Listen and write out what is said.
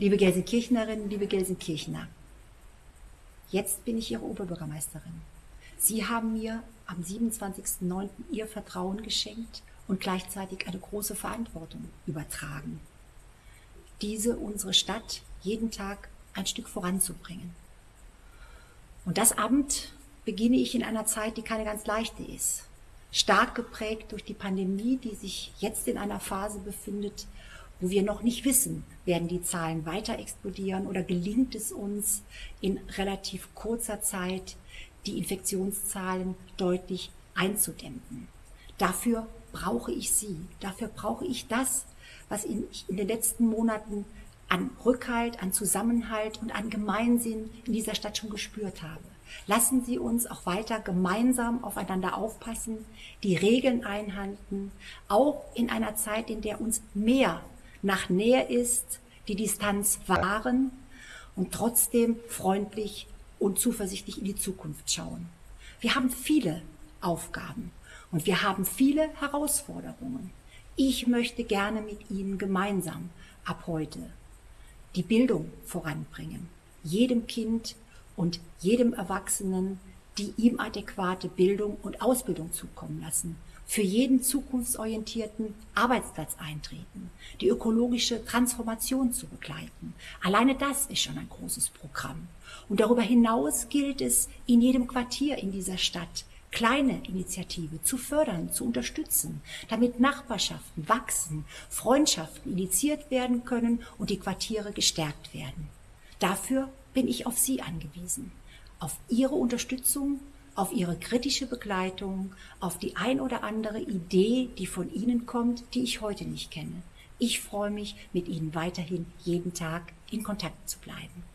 Liebe Gelsenkirchnerinnen, liebe Gelsenkirchner, jetzt bin ich Ihre Oberbürgermeisterin. Sie haben mir am 27.09. Ihr Vertrauen geschenkt und gleichzeitig eine große Verantwortung übertragen. Diese, unsere Stadt, jeden Tag ein Stück voranzubringen. Und das Amt beginne ich in einer Zeit, die keine ganz leichte ist. Stark geprägt durch die Pandemie, die sich jetzt in einer Phase befindet, wo wir noch nicht wissen, werden die Zahlen weiter explodieren oder gelingt es uns in relativ kurzer Zeit, die Infektionszahlen deutlich einzudämmen. Dafür brauche ich Sie, dafür brauche ich das, was ich in den letzten Monaten an Rückhalt, an Zusammenhalt und an Gemeinsinn in dieser Stadt schon gespürt habe. Lassen Sie uns auch weiter gemeinsam aufeinander aufpassen, die Regeln einhalten, auch in einer Zeit, in der uns mehr nach Nähe ist, die Distanz wahren und trotzdem freundlich und zuversichtlich in die Zukunft schauen. Wir haben viele Aufgaben und wir haben viele Herausforderungen. Ich möchte gerne mit Ihnen gemeinsam ab heute die Bildung voranbringen, jedem Kind und jedem Erwachsenen die ihm adäquate Bildung und Ausbildung zukommen lassen, für jeden zukunftsorientierten Arbeitsplatz eintreten, die ökologische Transformation zu begleiten. Alleine das ist schon ein großes Programm. Und darüber hinaus gilt es, in jedem Quartier in dieser Stadt kleine Initiative zu fördern, zu unterstützen, damit Nachbarschaften wachsen, Freundschaften initiiert werden können und die Quartiere gestärkt werden. Dafür bin ich auf Sie angewiesen, auf Ihre Unterstützung, auf Ihre kritische Begleitung, auf die ein oder andere Idee, die von Ihnen kommt, die ich heute nicht kenne. Ich freue mich, mit Ihnen weiterhin jeden Tag in Kontakt zu bleiben.